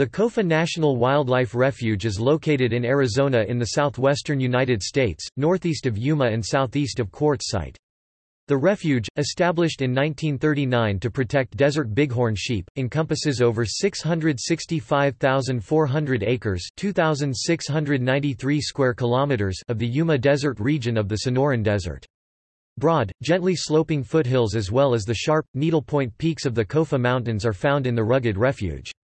The Kofa National Wildlife Refuge is located in Arizona in the southwestern United States, northeast of Yuma and southeast of Quartzsite. The refuge, established in 1939 to protect desert bighorn sheep, encompasses over 665,400 acres (2,693 square kilometers) of the Yuma Desert region of the Sonoran Desert. Broad, gently sloping foothills as well as the sharp, needlepoint peaks of the Kofa Mountains are found in the rugged refuge.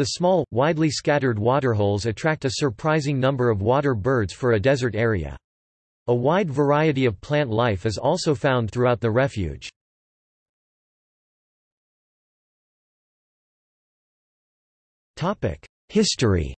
The small, widely scattered waterholes attract a surprising number of water birds for a desert area. A wide variety of plant life is also found throughout the refuge. History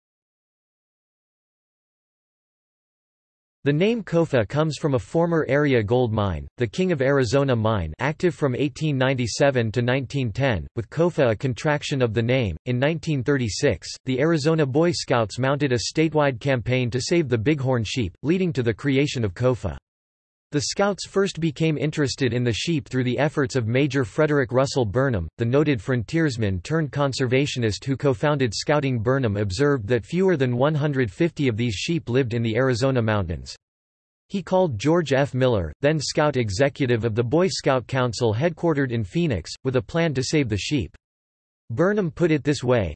The name Kofa comes from a former area gold mine, the King of Arizona mine active from 1897 to 1910, with Kofa a contraction of the name. In 1936, the Arizona Boy Scouts mounted a statewide campaign to save the bighorn sheep, leading to the creation of Kofa. The Scouts first became interested in the sheep through the efforts of Major Frederick Russell Burnham, the noted frontiersman turned conservationist who co-founded Scouting Burnham observed that fewer than 150 of these sheep lived in the Arizona mountains. He called George F. Miller, then Scout executive of the Boy Scout Council headquartered in Phoenix, with a plan to save the sheep. Burnham put it this way,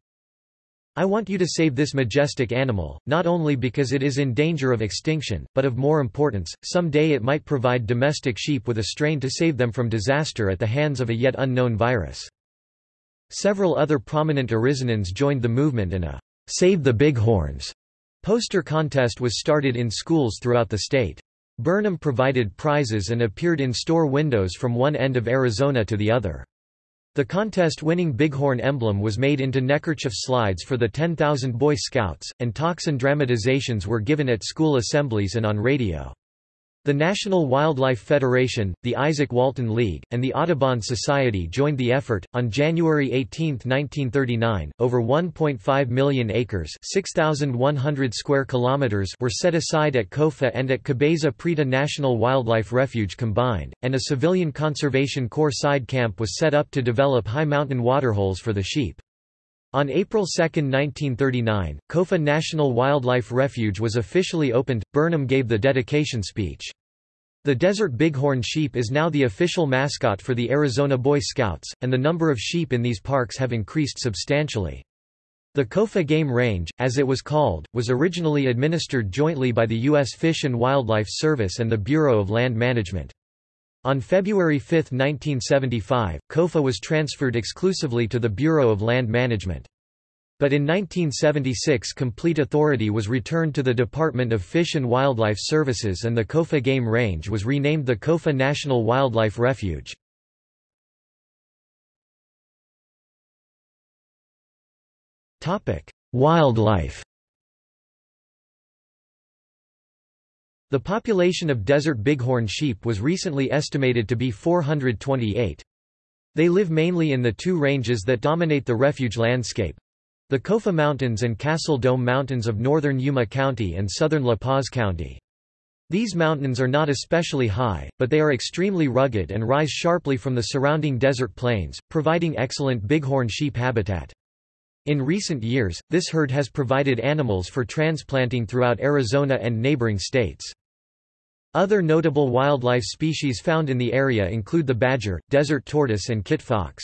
I want you to save this majestic animal, not only because it is in danger of extinction, but of more importance, some day it might provide domestic sheep with a strain to save them from disaster at the hands of a yet unknown virus. Several other prominent Arizonans joined the movement and a Save the Bighorns poster contest was started in schools throughout the state. Burnham provided prizes and appeared in store windows from one end of Arizona to the other. The contest-winning Bighorn emblem was made into neckerchief slides for the 10,000 Boy Scouts, and talks and dramatizations were given at school assemblies and on radio. The National Wildlife Federation, the Izaak Walton League, and the Audubon Society joined the effort. On January 18, 1939, over 1.5 million acres (6,100 square kilometers) were set aside at Kofa and at Cabeza Prieta National Wildlife Refuge combined, and a civilian conservation corps side camp was set up to develop high mountain waterholes for the sheep. On April 2, 1939, Kofa National Wildlife Refuge was officially opened. Burnham gave the dedication speech. The desert bighorn sheep is now the official mascot for the Arizona Boy Scouts, and the number of sheep in these parks have increased substantially. The Kofa Game Range, as it was called, was originally administered jointly by the U.S. Fish and Wildlife Service and the Bureau of Land Management. On February 5, 1975, KOFA was transferred exclusively to the Bureau of Land Management. But in 1976 complete authority was returned to the Department of Fish and Wildlife Services and the Kofa Game Range was renamed the Kofa National Wildlife Refuge. Wildlife The population of desert bighorn sheep was recently estimated to be 428. They live mainly in the two ranges that dominate the refuge landscape. The Kofa Mountains and Castle Dome Mountains of northern Yuma County and southern La Paz County. These mountains are not especially high, but they are extremely rugged and rise sharply from the surrounding desert plains, providing excellent bighorn sheep habitat. In recent years, this herd has provided animals for transplanting throughout Arizona and neighboring states. Other notable wildlife species found in the area include the badger, desert tortoise and kit fox.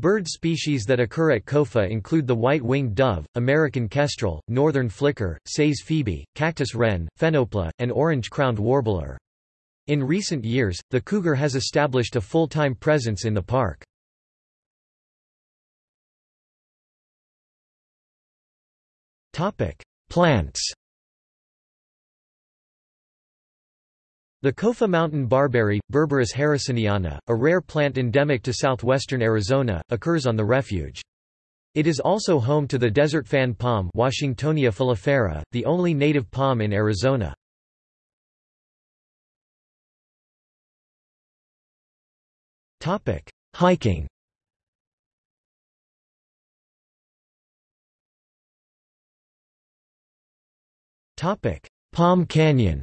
Bird species that occur at Kofa include the white-winged dove, American kestrel, northern flicker, Say's phoebe, cactus wren, phainopepla, and orange-crowned warbler. In recent years, the cougar has established a full-time presence in the park. Plants The Kofa mountain barberry, Berberis harrisoniana, a rare plant endemic to southwestern Arizona, occurs on the refuge. It is also home to the desert fan palm Washingtonia filifera, the only native palm in Arizona. Hiking Palm Canyon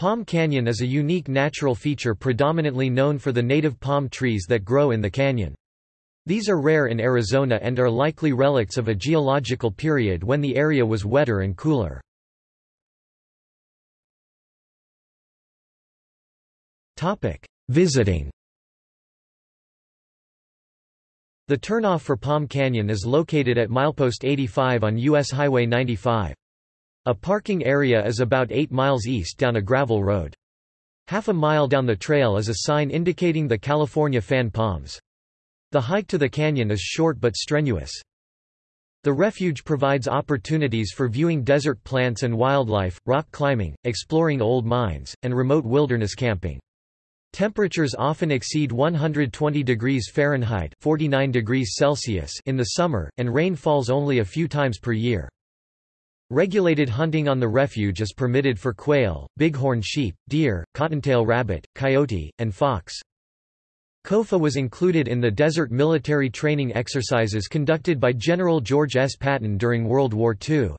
Palm Canyon is a unique natural feature predominantly known for the native palm trees that grow in the canyon. These are rare in Arizona and are likely relics of a geological period when the area was wetter and cooler. Visiting The turnoff for Palm Canyon is located at milepost 85 on U.S. Highway 95. A parking area is about 8 miles east down a gravel road. Half a mile down the trail is a sign indicating the California Fan Palms. The hike to the canyon is short but strenuous. The refuge provides opportunities for viewing desert plants and wildlife, rock climbing, exploring old mines, and remote wilderness camping. Temperatures often exceed 120 degrees Fahrenheit 49 degrees Celsius in the summer, and rain falls only a few times per year. Regulated hunting on the refuge is permitted for quail, bighorn sheep, deer, cottontail rabbit, coyote, and fox. COFA was included in the desert military training exercises conducted by General George S. Patton during World War II.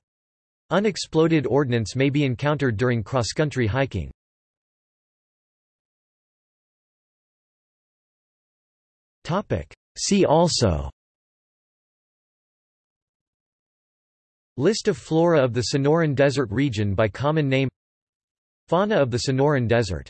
Unexploded ordnance may be encountered during cross-country hiking. See also List of flora of the Sonoran Desert region by common name. Fauna of the Sonoran Desert